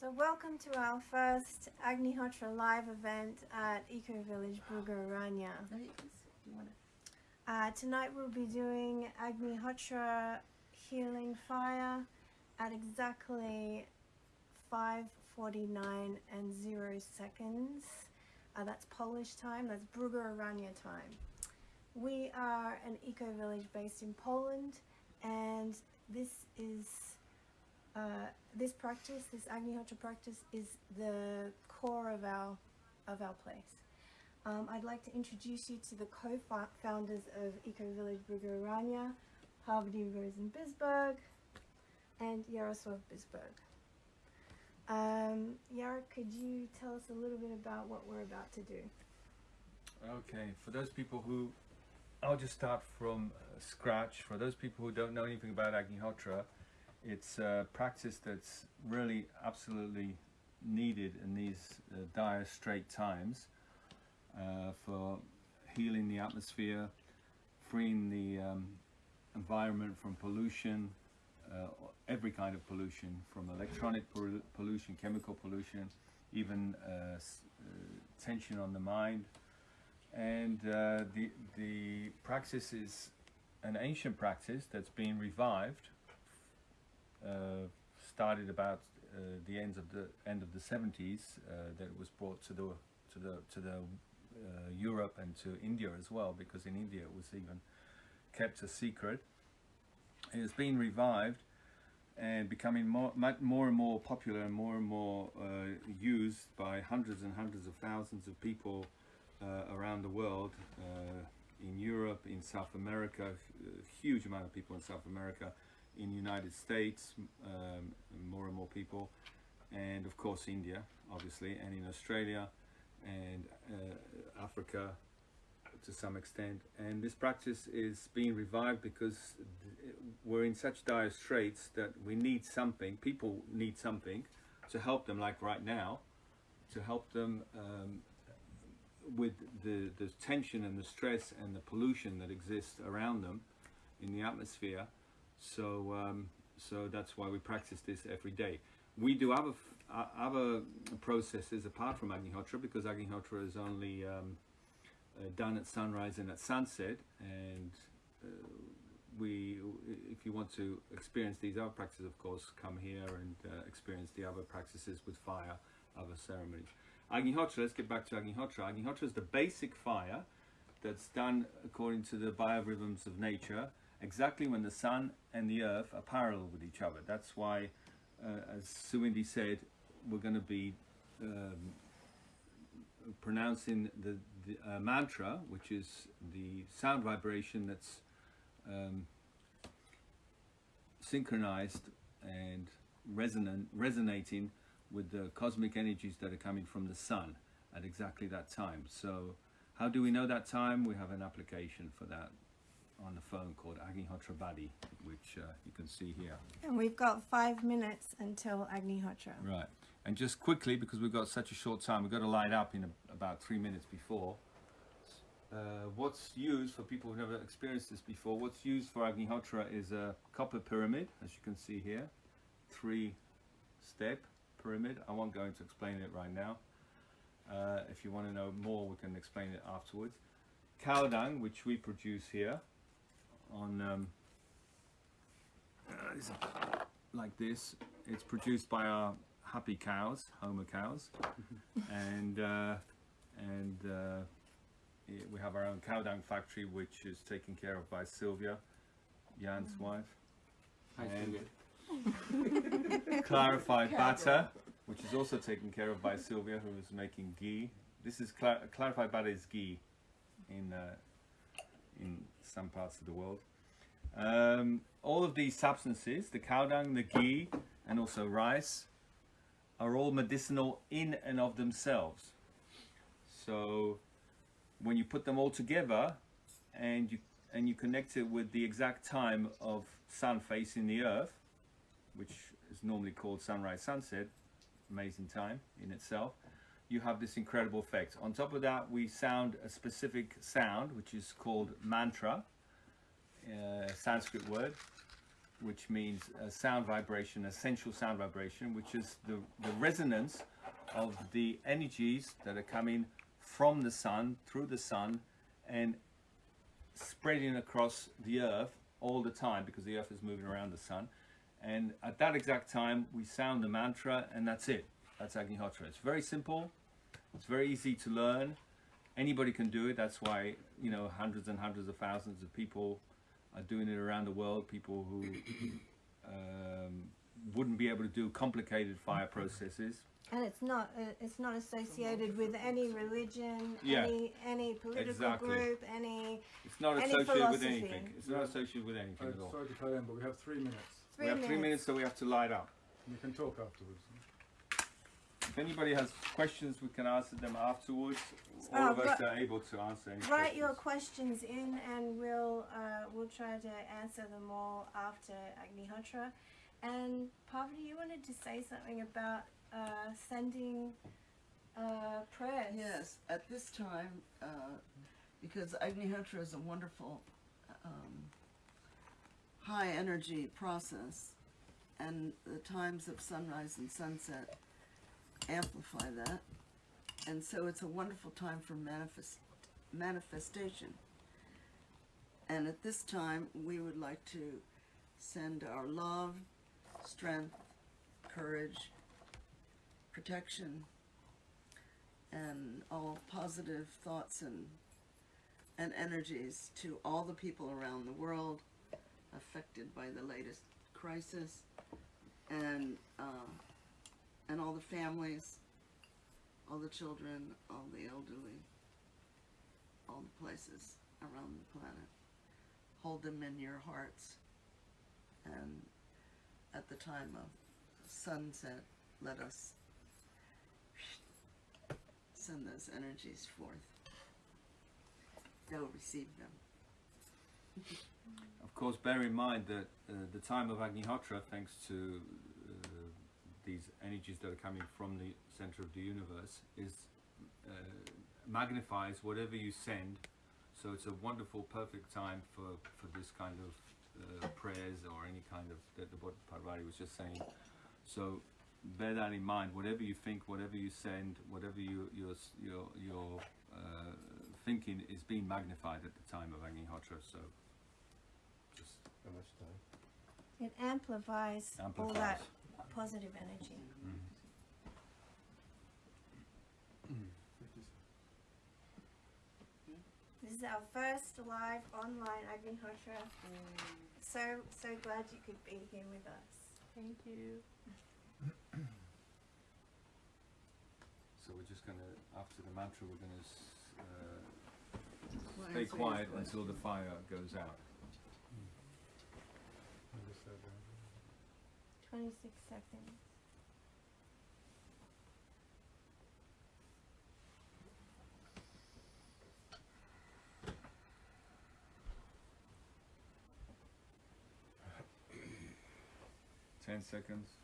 So welcome to our first Agnihotra live event at Eco Village Bugaranya. Uh, tonight we'll be doing Agnihotra Healing Fire at exactly 5.49 and 0 seconds. Uh, that's Polish time, that's Bugaranya time. We are an eco village based in Poland and this is uh, this practice, this Agnihotra practice is the core of our of our place. Um, I'd like to introduce you to the co-founders of Eco Village Bugaranya, Parvati Rosen Bisberg and Yaroslav Bisberg. Um, Yara, could you tell us a little bit about what we're about to do? Okay, for those people who, I'll just start from uh, scratch. For those people who don't know anything about Agnihotra, it's a practice that's really absolutely needed in these uh, dire straight times uh, for healing the atmosphere, freeing the um, environment from pollution, uh, every kind of pollution, from electronic pollution, chemical pollution, even uh, uh, tension on the mind. And uh, the, the practice is an ancient practice that's been revived started about uh, the end of the end of the 70s uh, that it was brought to the to the to the Europe and to India as well because in India it was even kept a secret. It has been revived and becoming more, more and more popular and more and more uh, used by hundreds and hundreds of thousands of people uh, around the world uh, in Europe, in South America, a huge amount of people in South America, in the United States, um, more and more people, and of course India, obviously, and in Australia and uh, Africa to some extent. And this practice is being revived because we're in such dire straits that we need something, people need something to help them, like right now, to help them um, with the, the tension and the stress and the pollution that exists around them in the atmosphere so, um, so that's why we practice this every day. We do other, other processes apart from Agnihotra because Agnihotra is only um, uh, done at sunrise and at sunset. And uh, we, if you want to experience these other practices, of course, come here and uh, experience the other practices with fire, other ceremonies. Agnihotra, let's get back to Agnihotra. Agnihotra is the basic fire that's done according to the biorhythms of nature exactly when the sun and the earth are parallel with each other. That's why, uh, as Suindi said, we're going to be um, pronouncing the, the uh, mantra, which is the sound vibration that's um, synchronized and resonant, resonating with the cosmic energies that are coming from the sun at exactly that time. So how do we know that time? We have an application for that on the phone called Agnihotra Buddy, which uh, you can see here. And we've got five minutes until Agnihotra. Right. And just quickly, because we've got such a short time, we've got to light up in a, about three minutes before. Uh, what's used for people who've never experienced this before, what's used for Agnihotra is a copper pyramid, as you can see here. Three step pyramid. I won't go into explaining it right now. Uh, if you want to know more, we can explain it afterwards. Cow dung, which we produce here, on um, uh, like this. It's produced by our happy cows, Homa cows, and uh, and uh, we have our own cow dung factory, which is taken care of by Sylvia, Jan's mm. wife. Hi, and clarified butter, which is also taken care of by Sylvia, who is making ghee. This is cl clarified butter is ghee in uh, in some parts of the world. Um, all of these substances, the cow dung, the ghee, and also rice, are all medicinal in and of themselves. So when you put them all together and you and you connect it with the exact time of sun facing the earth, which is normally called sunrise sunset, amazing time in itself, you have this incredible effect. On top of that, we sound a specific sound, which is called mantra, uh, Sanskrit word, which means a sound vibration, a essential sound vibration, which is the, the resonance of the energies that are coming from the sun, through the sun, and spreading across the earth all the time because the earth is moving around the sun. And at that exact time, we sound the mantra, and that's it. That's Agnihotra. It's very simple. It's very easy to learn. Anybody can do it. That's why you know hundreds and hundreds of thousands of people are doing it around the world. People who um, wouldn't be able to do complicated fire processes. And it's not uh, it's not associated with any religion, Yeah. any any political Exactly. group, any It's not Any associated with anything. It's not associated with anything Uh, at all. sorry to cut in, but we have three minutes. three we have minutes. three minutes, so we have to light up. You can talk afterwards. If anybody has questions, we can answer them afterwards. All Uh, of us are able to answer any Write your questions. questions in, and we'll uh, we'll try to answer them all after Agnihotra. And Parvati, you wanted to say something about uh, sending uh, prayers. Yes, at this time, uh, because Agnihotra is a wonderful um, high energy process, and the times of sunrise and sunset amplify that, and so it's a wonderful time for manifest manifestation. And at this time, we would like to send our love, strength, courage, protection, and all positive thoughts and and energies to all the people around the world affected by the latest crisis and uh, and all the families all the children all the elderly all the places around the planet hold them in your hearts and at the time of sunset let us send those energies forth. Go receive them. Of course, bear in mind that uh, the time of Agnihotra, thanks to these energies that are coming from the center of the universe, is uh, magnifies whatever you send. So it's a wonderful, perfect time for, for this kind of uh, prayers or any kind of that the what Parvati was just saying. So bear that in mind. Whatever you think, whatever you send, whatever you, your your your uh, thinking is being magnified at the time of Agnihotra. So just How much time? It amplifies, all that positive energy. This is our first live online Agnihotra. So so glad you could be here with us. Thank you. So we're just gonna after the mantra, we're gonna uh, stay quiet until the fire goes out. 26 seconds. Ten seconds.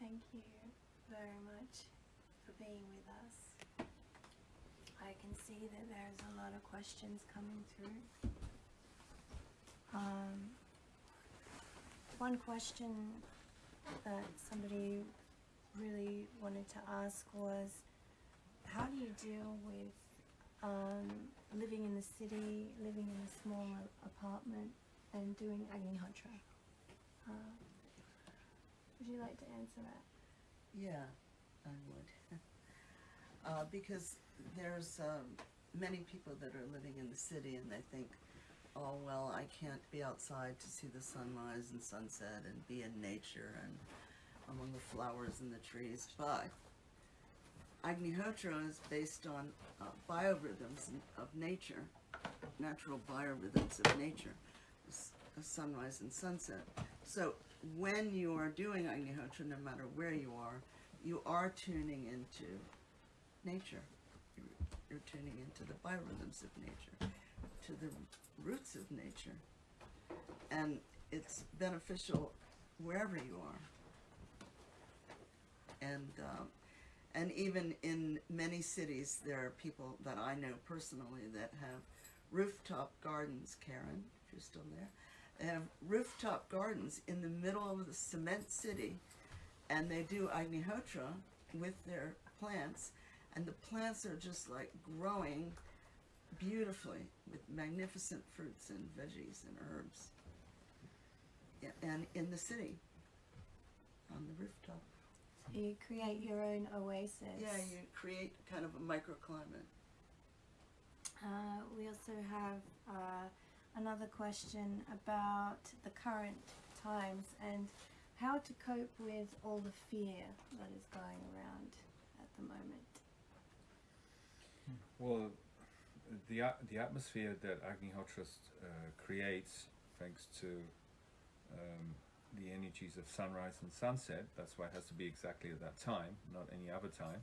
Thank you very much for being with us. I can see that there's a lot of questions coming through. Um, one question that somebody really wanted to ask was how do you deal with um, living in the city, living in a small apartment, and doing Agnihotra? Uh, would you like to answer that? Yeah, I would. uh, because there's um, many people that are living in the city and they think, oh, well, I can't be outside to see the sunrise and sunset and be in nature and among the flowers and the trees. But Agnihotra is based on uh, biorhythms of nature, natural biorhythms of nature, sunrise and sunset. So when you are doing Agnihotra, no matter where you are, you are tuning into nature. You're, you're tuning into the biorhythms of nature, to the roots of nature. And it's beneficial wherever you are. And, um, and even in many cities, there are people that I know personally that have rooftop gardens, Karen, if you're still there. They have rooftop gardens in the middle of the cement city, and they do Agnihotra with their plants, and the plants are just like growing beautifully with magnificent fruits and veggies and herbs. Yeah, and in the city, on the rooftop. So you create your own oasis. Yeah, you create kind of a microclimate. Uh, we also have uh, another question about the current times and how to cope with all the fear that is going around at the moment. Well, the the atmosphere that Agnihotra uh, creates, thanks to um, the energies of sunrise and sunset, that's why it has to be exactly at that time, not any other time,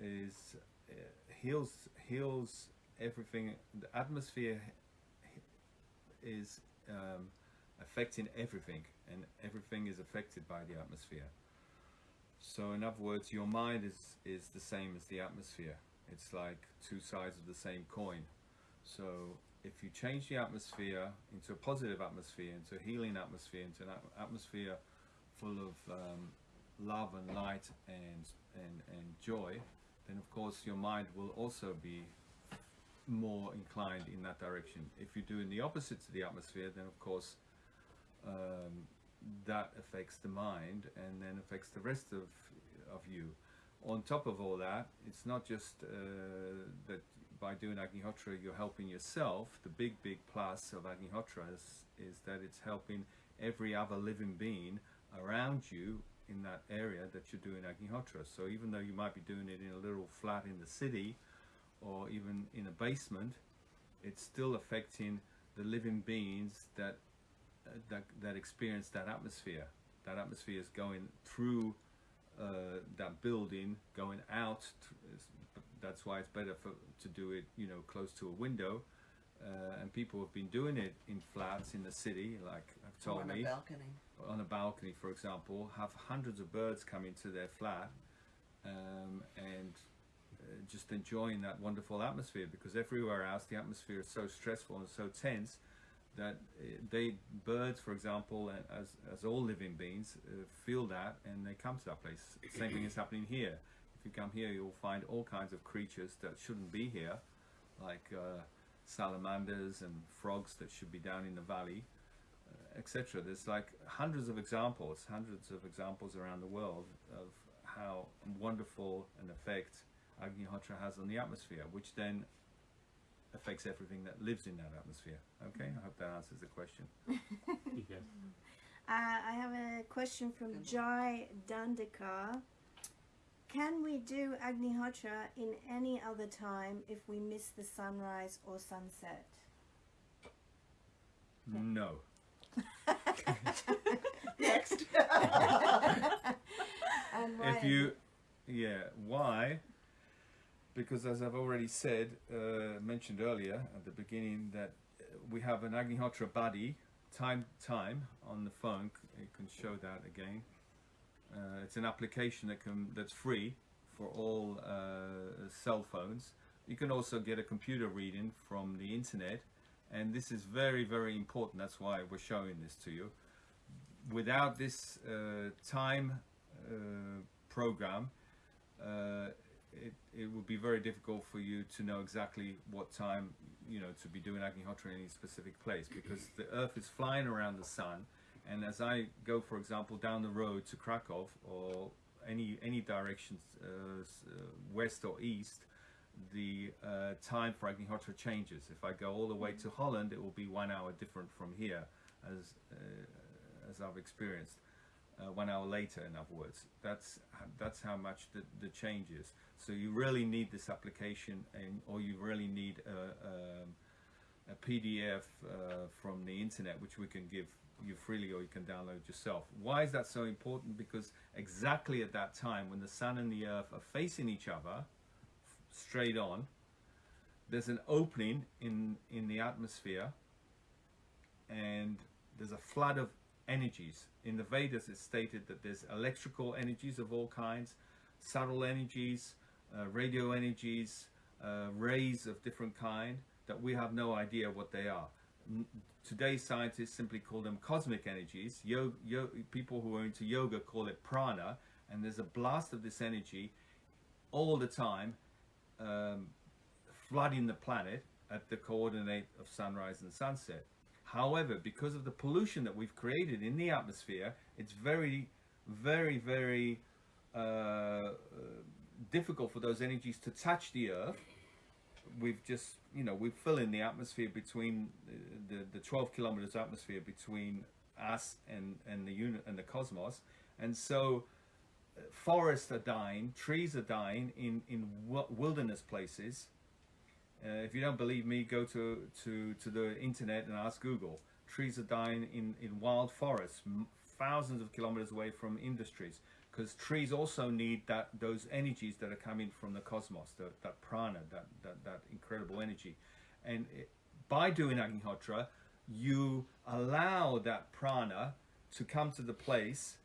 is uh, heals heals everything. The atmosphere is um, affecting everything, and everything is affected by the atmosphere. So, in other words, your mind is is the same as the atmosphere. It's like two sides of the same coin. So if you change the atmosphere into a positive atmosphere, into a healing atmosphere, into an atmosphere full of um, love and light and, and, and joy, then of course your mind will also be more inclined in that direction. If you're doing the opposite to the atmosphere, then of course um, that affects the mind and then affects the rest of, of you on top of all that, it's not just uh, that by doing Agnihotra you're helping yourself. The big, big plus of Agnihotra is, is that it's helping every other living being around you in that area that you're doing Agnihotra. So even though you might be doing it in a little flat in the city or even in a basement, it's still affecting the living beings that uh, that that experience that atmosphere. That atmosphere is going through uh, that building going out. That's why it's better for to do it, you know, close to a window. Uh, and people have been doing it in flats in the city, like I've or told on me, a balcony. on a balcony, for example, have hundreds of birds come into their flat um, and just enjoying that wonderful atmosphere. Because everywhere else, the atmosphere is so stressful and so tense that uh, they birds, for example, as as all living beings, uh, feel that and they come to that place. Same thing is happening here. If you come here, you'll find all kinds of creatures that shouldn't be here, like uh, salamanders and frogs that should be down in the valley, uh, etc. There's like hundreds of examples, hundreds of examples around the world of how wonderful an effect Agnihotra has on the atmosphere, which then affects everything that lives in that atmosphere. Okay, I hope that answers the question. Yes. Uh, I have a question from Jai Dandikar. Can we do Agnihotra in any other time if we miss the sunrise or sunset? No. Next. And why if you yeah why because as i've already said uh, mentioned earlier at the beginning that uh, we have an agnihotra buddy time time on the phone you can show that again Uh, it's an application that can that's free for all uh, cell phones. You can also get a computer reading from the internet, and this is very very important. That's why we're showing this to you. Without this uh, time uh, program, it, it would be very difficult for you to know exactly what time you know to be doing Agnihotra in any specific place because the Earth is flying around the sun, and as I go, for example, down the road to Krakow or any any direction, uh, uh, west or east, the uh, time for Agnihotra changes. If I go all the way to Holland, it will be one hour different from here, as uh, as I've experienced. Uh, one hour later, in other words, that's that's how much the, the change is. So you really need this application, and or you really need a, um, a PDF uh, from the internet, which we can give you freely, or you can download yourself. Why is that so important? Because exactly at that time, when the sun and the earth are facing each other, straight on, there's an opening in in the atmosphere, and there's a flood of energies. In the Vedas, it's stated that there's electrical energies of all kinds, subtle energies, uh, radio energies, uh, rays of different kind that we have no idea what they are. N- Today, scientists simply call them cosmic energies. Yo- yo- people who are into yoga call it prana, and there's a blast of this energy all the time, um, flooding the planet at the coordinate of sunrise and sunset. However, because of the pollution that we've created in the atmosphere, it's very, very, very uh, uh, difficult for those energies to touch the earth. We've just, you know, we fill in the atmosphere between uh, the, the 12 kilometers atmosphere between us and, and the unit and the cosmos. And so uh, forests are dying, trees are dying in, in wilderness places. Uh, if you don't believe me, go to, to, to the internet and ask Google. Trees are dying in, in wild forests, thousands of kilometers away from industries, because trees also need that those energies that are coming from the cosmos, the, that prana, that, that, that incredible energy. And it, by doing Agnihotra, you allow that prana to come to the place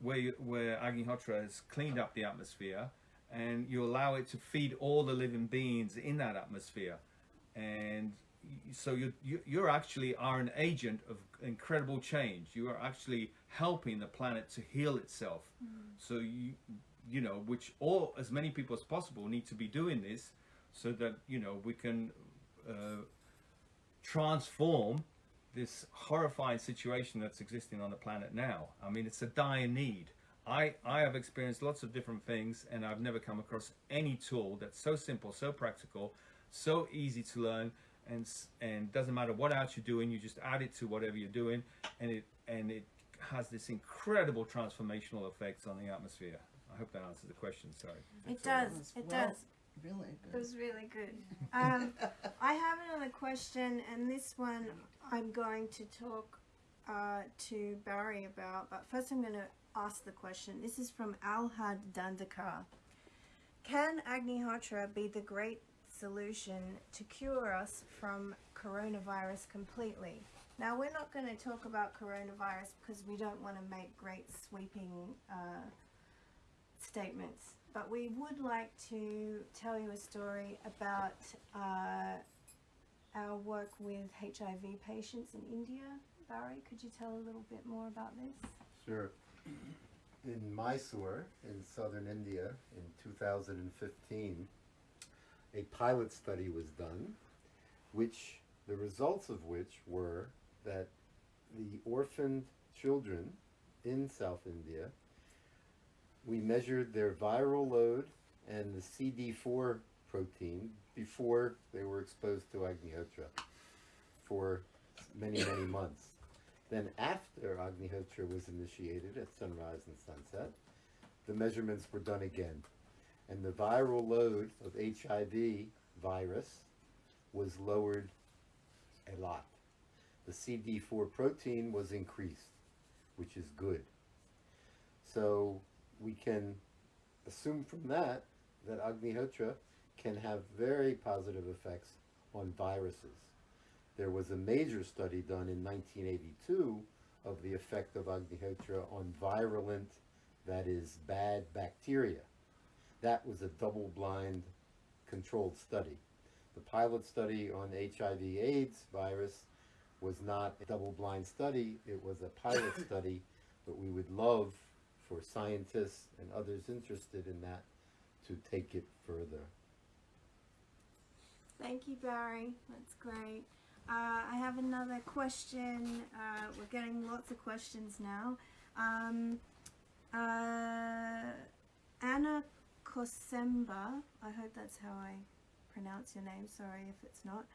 where where Agnihotra has cleaned up the atmosphere, and you allow it to feed all the living beings in that atmosphere, and so you, you you actually are an agent of incredible change. You are actually helping the planet to heal itself. So you you know which all as many people as possible need to be doing this, so that you know we can. Uh, transform this horrifying situation that's existing on the planet now. I mean, it's a dire need. I, I have experienced lots of different things and I've never come across any tool that's so simple, so practical, so easy to learn and and doesn't matter what else you're doing, you just add it to whatever you're doing and it and it has this incredible transformational effects on the atmosphere. I hope that answers the question, sorry. It That does. was It well- does. Really It good. was really good. Um, I have another question, and this one I'm going to talk uh, to Barry about. But first, I'm going to ask the question. This is from Alhad Dandakar. Can Agnihotra be the great solution to cure us from coronavirus completely? Now, we're not going to talk about coronavirus because we don't want to make great sweeping uh, statements, but we would like to tell you a story about uh, our work with HIV patients in India. Barry, could you tell a little bit more about this? Sure. In Mysore, in southern India, in 2015, a pilot study was done, which the results of which were that the orphaned children in South India, we measured their viral load and the CD4 protein before they were exposed to Agnihotra for many, many months. Then after Agnihotra was initiated at sunrise and sunset, the measurements were done again. And the viral load of HIV virus was lowered a lot. The CD4 protein was increased, which is good. So we can assume from that that Agnihotra can have very positive effects on viruses. There was a major study done in 1982 of the effect of Agnihotra on virulent that is bad bacteria. That was a double blind controlled study. The pilot study on HIV AIDS virus was not a double blind study, it was a pilot study, but we would love for scientists and others interested in that to take it further. Thank you, Barry. That's great. Uh, I have another question. Uh, we're getting lots of questions now. Um, uh, Anna Kosemba, I hope that's how I pronounce your name. Sorry if it's not.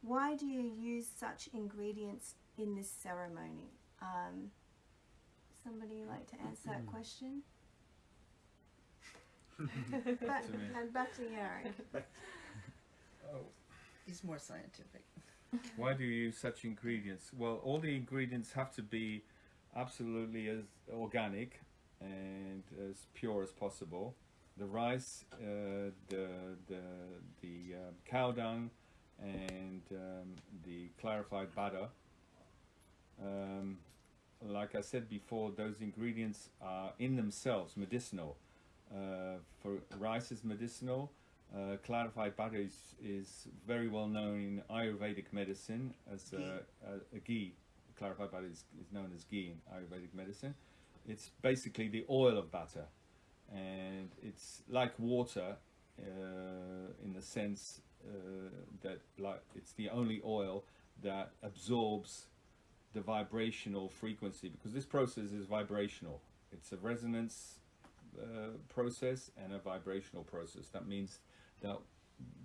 Why do you use such ingredients in this ceremony? Um, somebody like to answer that question? back, To me. and back to Eric. Oh, He's more scientific. Why do you use such ingredients? Well, all the ingredients have to be absolutely as organic and as pure as possible. The rice, uh, the the the um, cow dung, and um, the clarified butter. Um, like I said before, those ingredients are in themselves medicinal. Uh, for rice is medicinal. Uh, clarified butter is, is very well known in Ayurvedic medicine as a, a, a ghee. Clarified butter is, is known as ghee in Ayurvedic medicine. It's basically the oil of butter, and it's like water uh, in the sense uh, that like it's the only oil that absorbs the vibrational frequency because this process is vibrational. It's a resonance uh, process and a vibrational process. That means that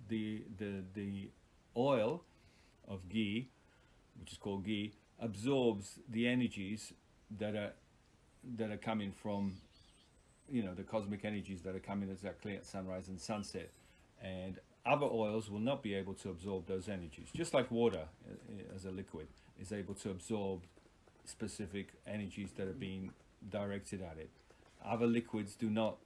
the the the oil of ghee, which is called ghee, absorbs the energies that are that are coming from you know the cosmic energies that are coming exactly at sunrise and sunset. And other oils will not be able to absorb those energies. Just like water uh, as a liquid is able to absorb specific energies that are being directed at it. Other liquids do not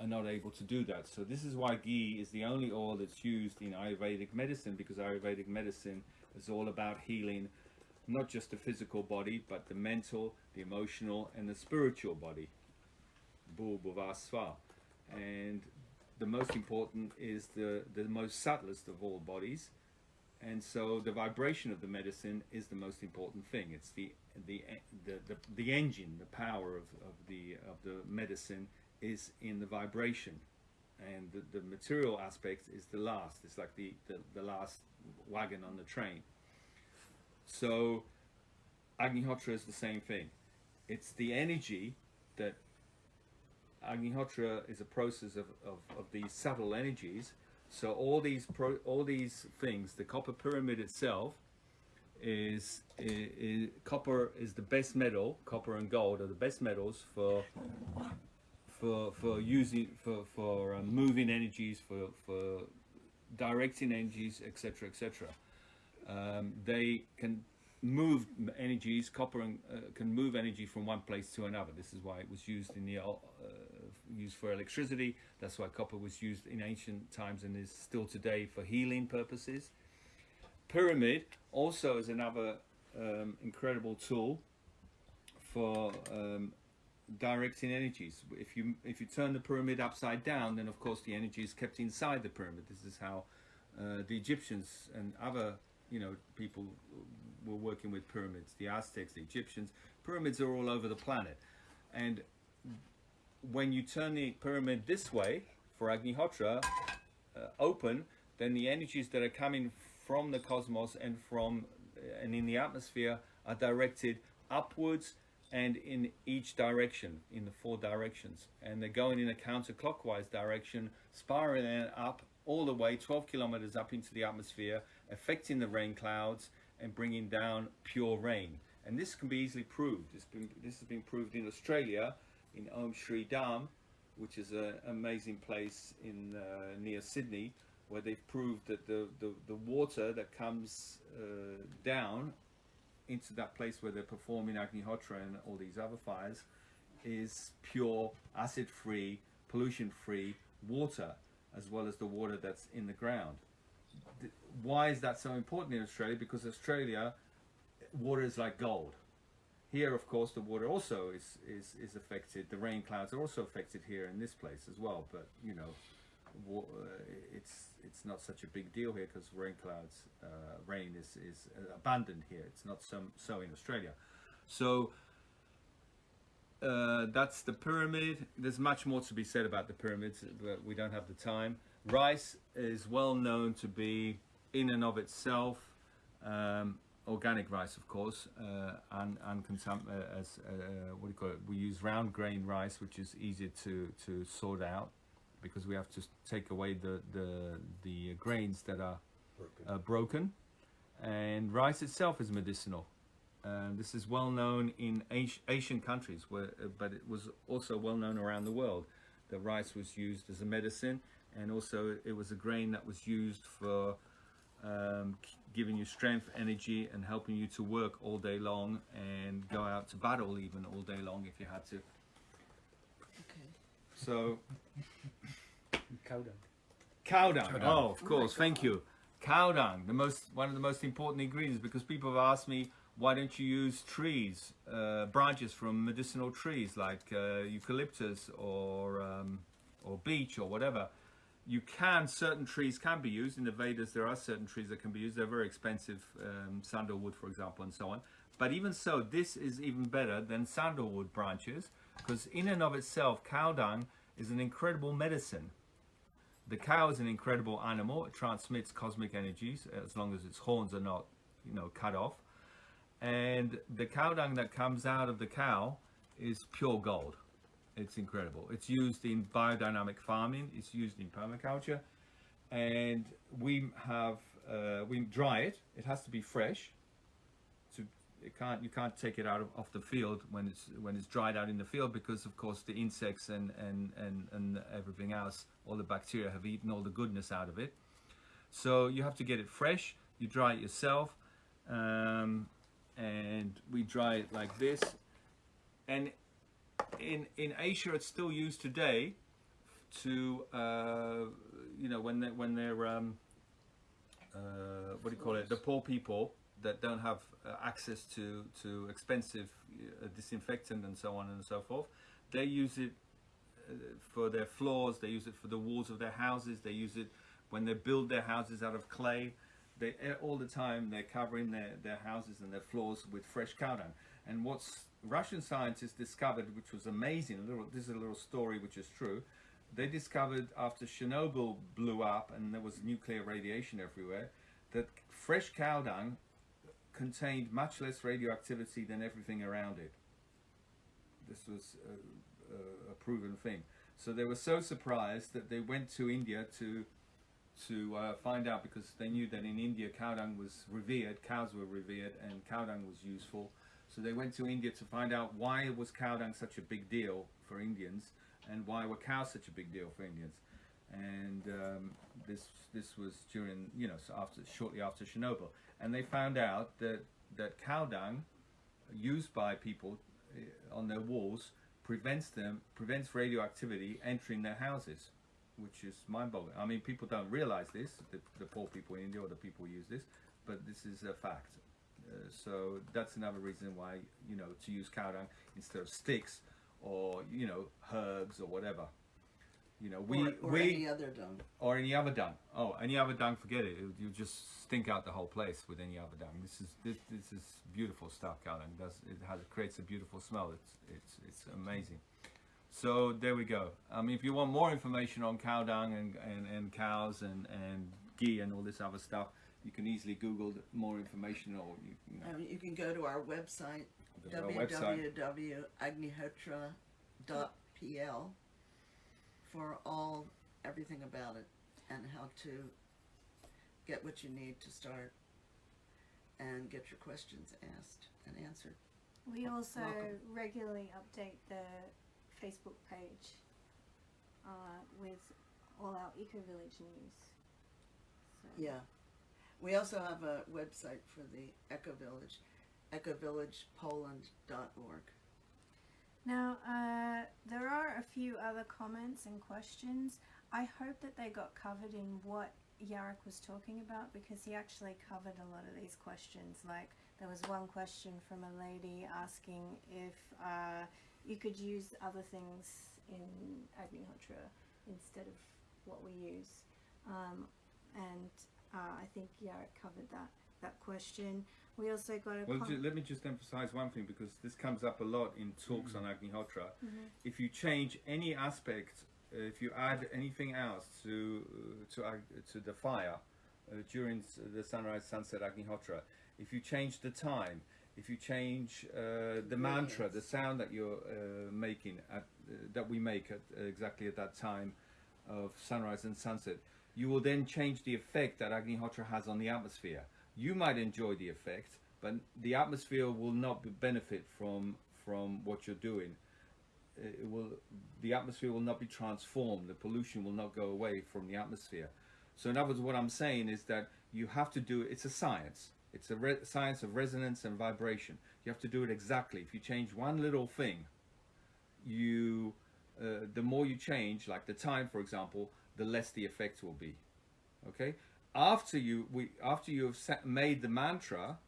are not able to do that so this is why ghee is the only oil that's used in ayurvedic medicine because ayurvedic medicine is all about healing not just the physical body but the mental the emotional and the spiritual body. And the most important is the, the most subtlest of all bodies. And so the vibration of the medicine is the most important thing. It's the the the, the, the engine, the power of, of the of the medicine is in the vibration. And the, the material aspect is the last. It's like the, the, the last wagon on the train. So Agnihotra is the same thing. It's the energy that Agnihotra is a process of, of, of these subtle energies. So all these pro, all these things, the copper pyramid itself is, is, is copper is the best metal. Copper and gold are the best metals for for for using for for um, moving energies for for directing energies, etc., etc. Um, they can move energies. Copper and, uh, can move energy from one place to another. This is why it was used in the uh, used for electricity. That's why copper was used in ancient times and is still today for healing purposes. Pyramid also is another um, incredible tool for um, directing energies. If you if you turn the pyramid upside down, then of course the energy is kept inside the pyramid. This is how uh, the Egyptians and other you know people were working with pyramids. The Aztecs, the Egyptians, pyramids are all over the planet, and when you turn the pyramid this way for Agnihotra uh, open, then the energies that are coming from the cosmos and from uh, and in the atmosphere are directed upwards and in each direction, in the four directions, and they're going in a counterclockwise direction, spiraling up all the way 12 kilometers up into the atmosphere, affecting the rain clouds and bringing down pure rain. And this can be easily proved. Been, this has been proved in Australia, in Om Shree Dham, which is an amazing place in uh, near Sydney, where they've proved that the, the, the water that comes uh, down into that place where they're performing Agnihotra and all these other fires is pure, acid-free, pollution-free water, as well as the water that's in the ground. Why is that so important in Australia? Because Australia, water is like gold. Here, of course, the water also is, is, is affected. The rain clouds are also affected here in this place as well. But you know, it's it's not such a big deal here because rain clouds, uh, rain is is uh, abundant here. It's not so so in Australia. So uh, that's the pyramid. There's much more to be said about the pyramids, but we don't have the time. Rice is well known to be, in and of itself, um, organic rice, of course, uh, and and uh, as uh, what do you call it? We use round grain rice, which is easier to to sort out because we have to take away the the the grains that are Broken. uh, broken, and rice itself is medicinal. Um, this is well known in Asian countries, where, uh, but it was also well known around the world. The rice was used as a medicine, and also it was a grain that was used for um, giving you strength, energy, and helping you to work all day long and go out to battle even all day long if you had to. Okay. So Cow dung. Cow dung. Cow dung. Oh, of Oh course. Thank you. Cow dung, the most one of the most important ingredients, because people have asked me why don't you use trees, uh, branches from medicinal trees like uh, eucalyptus or um, or beech or whatever. You can certain trees can be used in the Vedas. There are certain trees that can be used. They're very expensive, um, sandalwood, for example, and so on. But even so, this is even better than sandalwood branches because in and of itself, cow dung is an incredible medicine. The cow is an incredible animal. It transmits cosmic energies as long as its horns are not, you know, cut off. And the cow dung that comes out of the cow is pure gold. It's incredible. It's used in biodynamic farming. It's used in permaculture, and we have uh, we dry it. It has to be fresh. It can't you can't take it out of off the field when it's when it's dried out in the field because of course the insects and and and and everything else, all the bacteria have eaten all the goodness out of it. So you have to get it fresh. You dry it yourself, um, and we dry it like this. And in in Asia, it's still used today to uh, you know when they when they're um, uh, what do you call it? The poor people that don't have uh, access to to expensive uh, disinfectant and so on and so forth. They use it uh, for their floors. They use it for the walls of their houses. They use it when they build their houses out of clay. They all the time they're covering their, their houses and their floors with fresh cow dung. And what's Russian scientists discovered, which was amazing. Little, this is a little story which is true. They discovered after Chernobyl blew up and there was nuclear radiation everywhere, that fresh cow dung contained much less radioactivity than everything around it. This was a, a, proven thing. So they were so surprised that they went to India to to uh, find out because they knew that in India cow dung was revered, cows were revered, and cow dung was useful. So they went to India to find out why was cow dung such a big deal for Indians, and why were cows such a big deal for Indians. And um, this this was during you know after shortly after Chernobyl, and they found out that that cow dung used by people uh, on their walls prevents them prevents radioactivity entering their houses which is mind-boggling. I mean, people don't realize this, the, the poor people in India or the people use this, but this is a fact. Uh, so that's another reason why, you know, to use cow dung instead of sticks or, you know, herbs or whatever. You know, we, or, or we, any other dung. or any other dung. Oh, any other dung, forget it. It- You just stink out the whole place with any other dung. This is this, this is beautiful stuff. Cow dung does it has it creates a beautiful smell. It's it's it's amazing. So there we go. I mean, if you want more information on cow dung and, and, and cows and, and ghee and all this other stuff, you can easily Google more information or you, you know, Um, you can go to our website, go to our website. www.agnihotra.pl for all, everything about it and how to get what you need to start and get your questions asked and answered. We also Welcome. regularly update the Facebook page uh, with all our Eco Village news. So Yeah. We also have a website for the Eco Village, ecovillagepoland.org. Now, uh, there are a few other comments and questions. I hope that they got covered in what Yarek was talking about because he actually covered a lot of these questions. Like there was one question from a lady asking if uh, you could use other things in Agnihotra instead of what we use, um, and uh, I think Yarek covered that that question. We also got a Well, com- ju- let me just emphasize one thing because this comes up a lot in talks on Agnihotra. If you change any aspect, uh, if you add anything else to uh, to ag- to the fire uh, during the sunrise, sunset Agnihotra, if you change the time, if you change uh, the mantra, the sound that you're uh, making at uh, that we make at uh, exactly at that time of sunrise and sunset, you will then change the effect that Agnihotra has on the atmosphere. You might enjoy the effect, but the atmosphere will not benefit from from what you're doing. It will, the atmosphere will not be transformed. The pollution will not go away from the atmosphere. So, in other words, what I'm saying is that you have to do. It, it's a science. It's a science of resonance and vibration. You have to do it exactly. If you change one little thing, you uh, the more you change, like the time, for example, the less the effect will be. Okay. After you we after you have set, made the mantra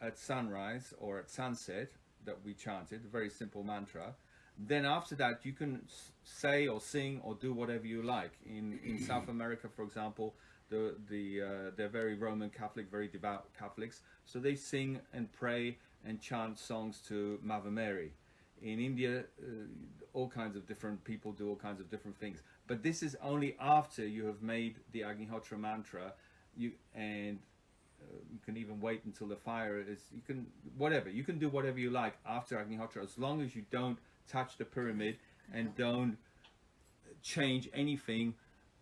at sunrise or at sunset that we chanted, a very simple mantra. Then after that, you can say or sing or do whatever you like. In in South America, for example, the the uh, they're very Roman Catholic, very devout Catholics, so they sing and pray and chant songs to Mother Mary. In India, uh, all kinds of different people do all kinds of different things. But this is only after you have made the Agnihotra mantra, you and uh, you can even wait until the fire is. You can whatever you can do whatever you like after Agnihotra, as long as you don't touch the pyramid and don't change anything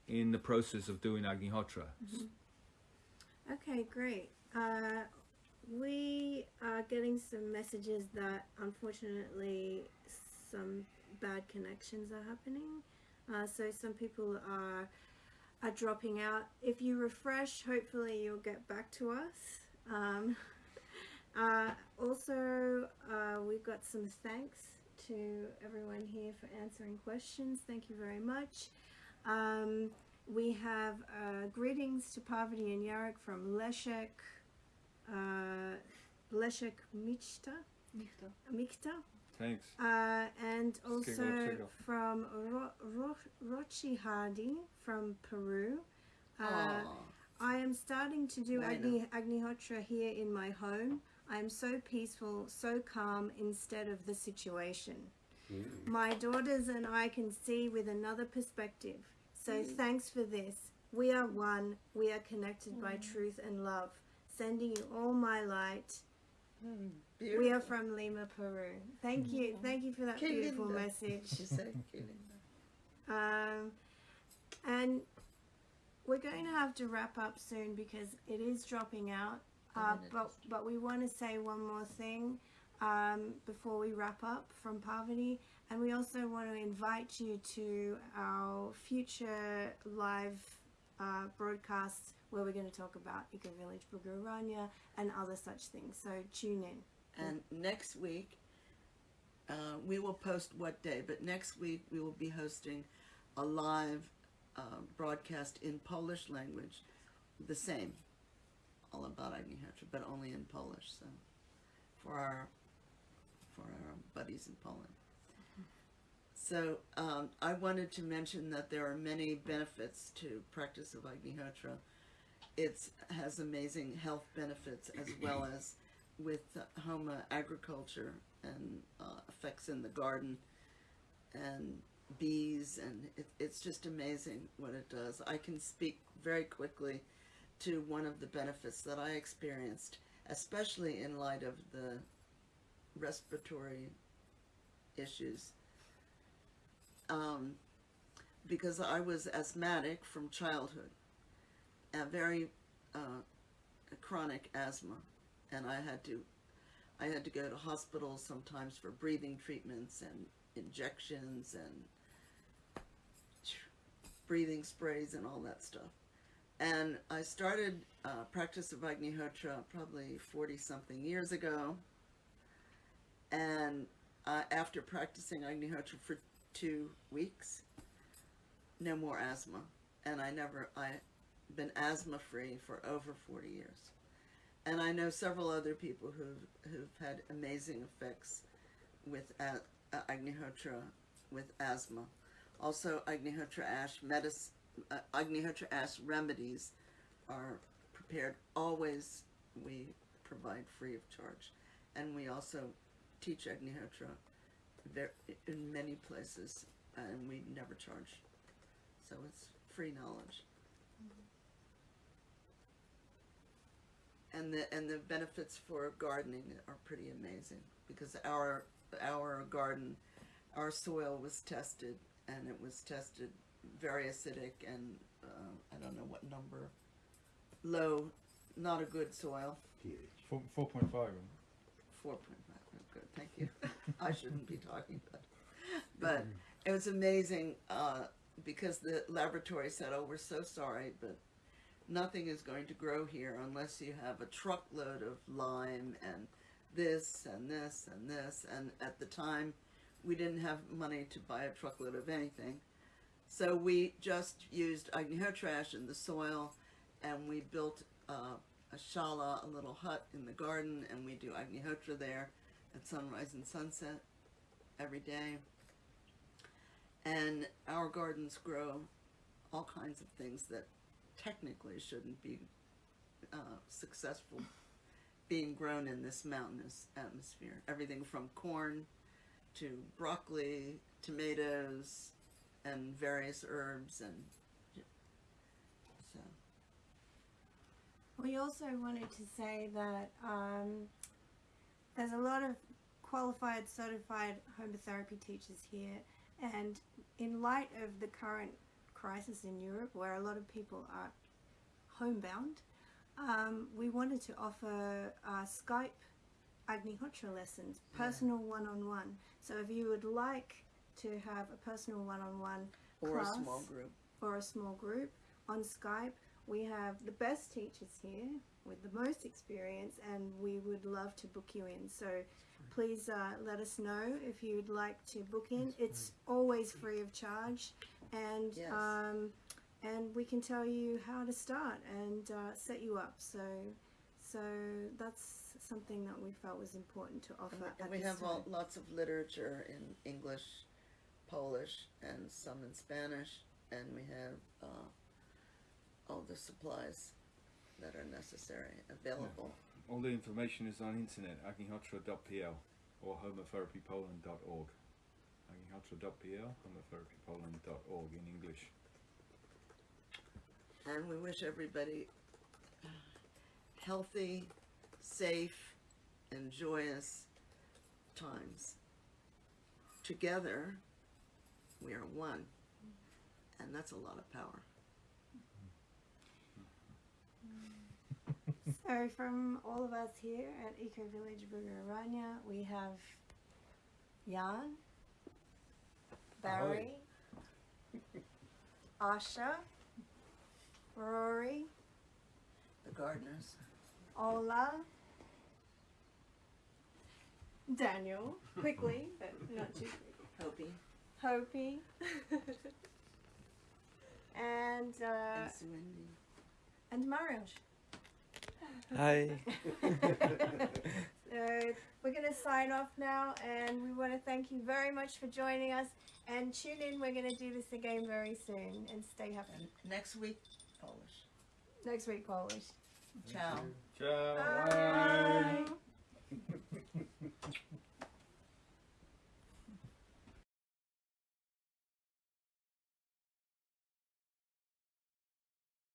in the process of doing Agnihotra. Okay, great. Uh, we are getting some messages that unfortunately some bad connections are happening. Uh, so some people are are dropping out. If you refresh, hopefully you'll get back to us. Um, uh, also, uh, we've got some thanks to everyone here for answering questions. Thank you very much. Um, we have uh, greetings to Parvati and Yarek from Leszek, uh, Leszek Michta, Mikta, Thanks. uh, and also from Ro- Ro- Rochi Hardy from Peru. Uh, I am starting to do Bueno. Agni, Agnihotra here in my home. I am so peaceful, so calm instead of the situation. My daughters and I can see with another perspective. So thanks for this. We are one. We are connected by truth and love. Sending you all my light. Beautiful. We are from Lima, Peru. Thank you. Thank you for that Qué beautiful message. She said, "Qué linda." Um, and we're going to have to wrap up soon because it is dropping out. Uh, but but we want to say one more thing um, before we wrap up from Parvati, and we also want to invite you to our future live uh, broadcasts where we're going to talk about Eco Village Bhrugu Aranya and other such things. So tune in. And next week, uh, we will post what day, but next week we will be hosting a live uh, broadcast in Polish language, the same, all about Agni Agnihotra, but only in Polish. So, for our for our buddies in Poland. So um, I wanted to mention that there are many benefits to practice of Agnihotra. It has amazing health benefits as well as with home uh, agriculture and uh, effects in the garden and bees and it, it's just amazing what it does. I can speak very quickly to one of the benefits that I experienced, especially in light of the respiratory issues. Um, because I was asthmatic from childhood, a very uh, chronic asthma, and I had to I had to go to hospitals sometimes for breathing treatments and injections and breathing sprays and all that stuff. And I started uh, practice of Agnihotra probably 40 something years ago. And uh, after practicing Agnihotra for two weeks, no more asthma. And I never, I've been asthma free for over 40 years. And I know several other people who've, who've had amazing effects with uh, Agnihotra with asthma. Also, Agnihotra ash uh, Agnihotra ash remedies are prepared always. We provide free of charge, and we also teach Agnihotra in many places, and we never charge. So it's free knowledge. And the and the benefits for gardening are pretty amazing because our our garden, our soil was tested and it was tested very acidic and uh, I don't know what number, low, not a good soil. pH. Four four point five. Four point five. Good, thank you. I shouldn't be talking about it. But it was amazing uh, because the laboratory said, "Oh, we're so sorry, but nothing is going to grow here unless you have a truckload of lime and this and this and this." And at the time, we didn't have money to buy a truckload of anything, so we just used Agnihotra ash in the soil, and we built uh, a shala, a little hut in the garden, and we do Agnihotra there at sunrise and sunset every day. And our gardens grow all kinds of things that technically shouldn't be uh, successful being grown in this mountainous atmosphere. Everything from corn to broccoli, tomatoes, and various herbs, and so. We also wanted to say that um, there's a lot of qualified, certified Homa Therapy teachers here, and in light of the current crisis in Europe, where a lot of people are homebound, um, we wanted to offer uh, Skype Agnihotra lessons, personal one-on-one. So if you would like to have a personal one-on-one Or class, a small group. or a small group on Skype. We have the best teachers here with the most experience, and we would love to book you in. So please uh, let us know if you'd like to book in. It's always free of charge, and Yes. um, and we can tell you how to start and uh, set you up. So so that's something that we felt was important to offer. And we, and we have all, lots of literature in English, Polish, and some in Spanish, and we have uh, all the supplies that are necessary available. All the information is on internet, agnihotra.pl or homatherapypoland.org. agnihotra.pl, homatherapypoland.org in English. And we wish everybody healthy, safe, and joyous times. Together, we are one, and that's a lot of power. So from all of us here at Eco Village Bhrugu Aranya, we have Jan, Barry, Asha, Rory, The gardeners. Ola, Daniel, quickly, but not too quickly. Hopi Hopi, and uh, and Suindi. and Mariusz. Hi. Uh, we're going to sign off now, and we want to thank you very much for joining us. And tune in, we're going to do this again very soon. And stay happy. And next week, Polish. Next week, Polish. Ciao. Ciao. Bye.